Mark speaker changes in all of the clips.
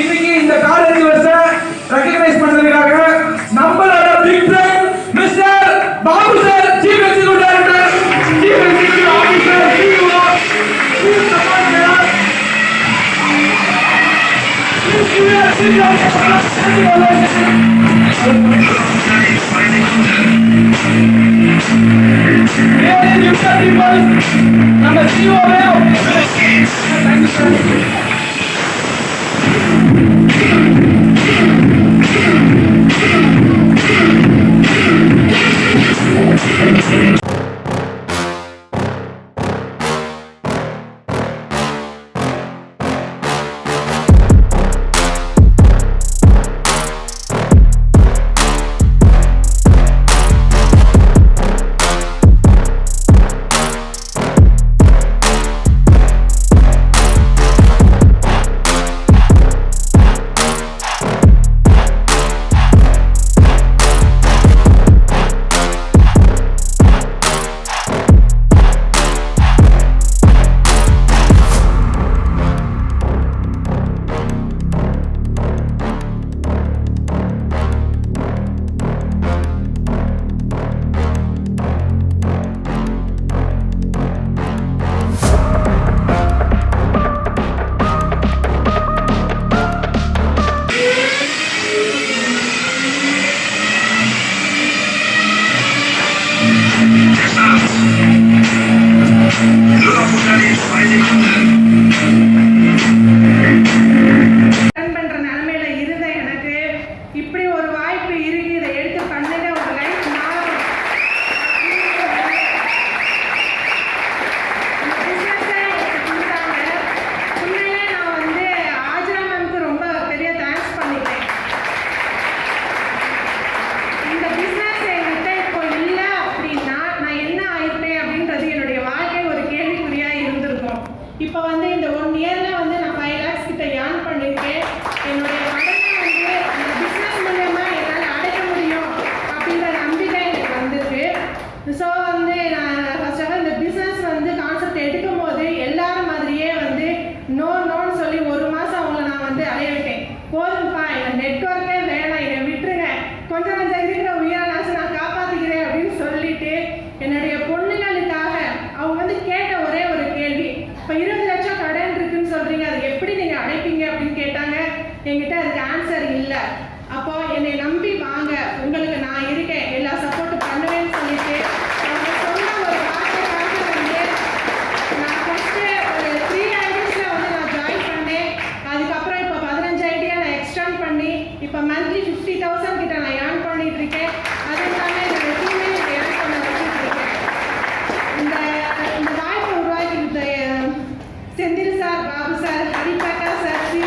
Speaker 1: இன்னைக்கு இந்த காலேஜ் வருஷ ரெகக்னைஸ் பண்ணதுக்காக நம்மளோட big friend mister Babu sir chief executive director chief executive officer CEO chief support sir நம்ம சிஓவே தேங்க்யூ சார் ரன்
Speaker 2: நெட்ஒர்க்கே வேணாம் என்னை விட்டுருங்க. கொஞ்சம் கொஞ்சம் இருக்கிற உயிரானாச்சும் நான் காப்பாற்றிக்கிறேன் அப்படின்னு சொல்லிட்டு என்னுடைய பொண்ணுங்களுக்காக அவங்க வந்து கேட்ட ஒரே ஒரு கேள்வி இப்போ இருபது லட்சம் கடன் இருக்குன்னு சொல்கிறீங்க அது எப்படி நீங்கள் அடைப்பீங்க? அப்படின்னு கேட்டாங்க. என்கிட்ட அதுக்கு ஆன்சர் இல்லை. அப்போ என்னை நம்பி வாங்க. உங்களுக்கு நான் இருக்கேன் ஃபிஃப்டி தௌசண்ட் கிட்ட நான் ஏர்ன் பண்ணிட்டு இருக்கேன் அதுக்கான என்னோட டீமே நான் ஏர்ன் பண்ண வச்சுட்டு இருக்கேன் இந்த இந்த வாய்ப்பை உருவாக்கி Senthil sir Babu sir Haribakka sir Sri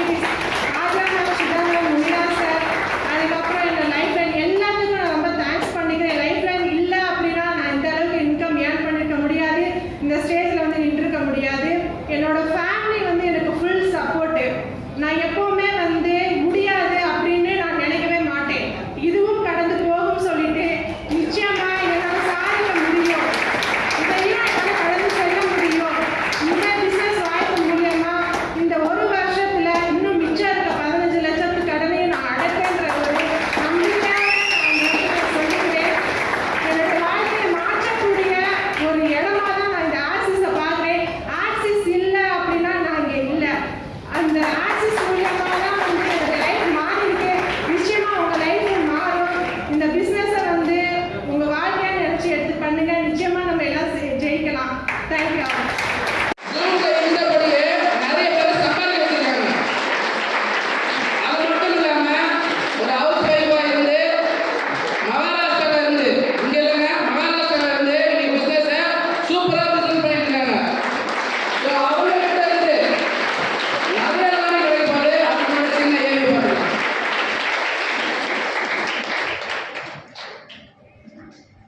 Speaker 2: Ajana Sudhana Munna sir அதுக்கப்புறம் என்னோட லைஃப் லைன் எல்லாத்துக்கும் நான் ரொம்ப தேங்க்ஸ் பண்ணிக்கிறேன். லைஃப் லைன் இல்லை அப்படின்னா நான் இந்த அளவுக்கு இன்கம் ஏர்ன் பண்ணியிருக்க முடியாது. இந்த ஸ்டேஜில் வந்து நின்றுருக்க முடியாது. என்னோட ஃபேன்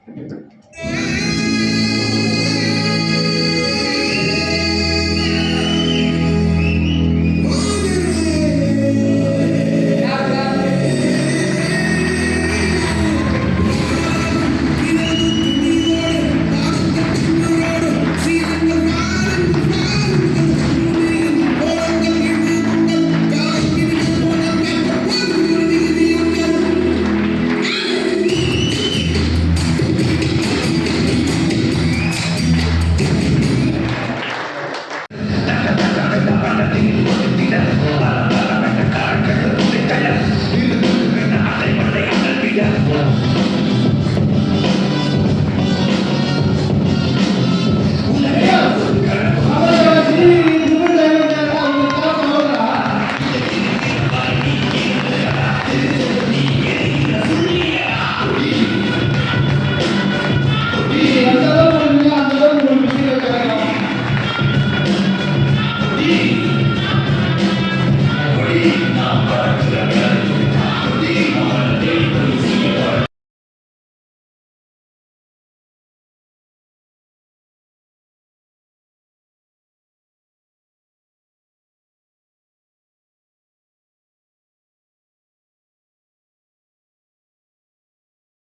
Speaker 3: Música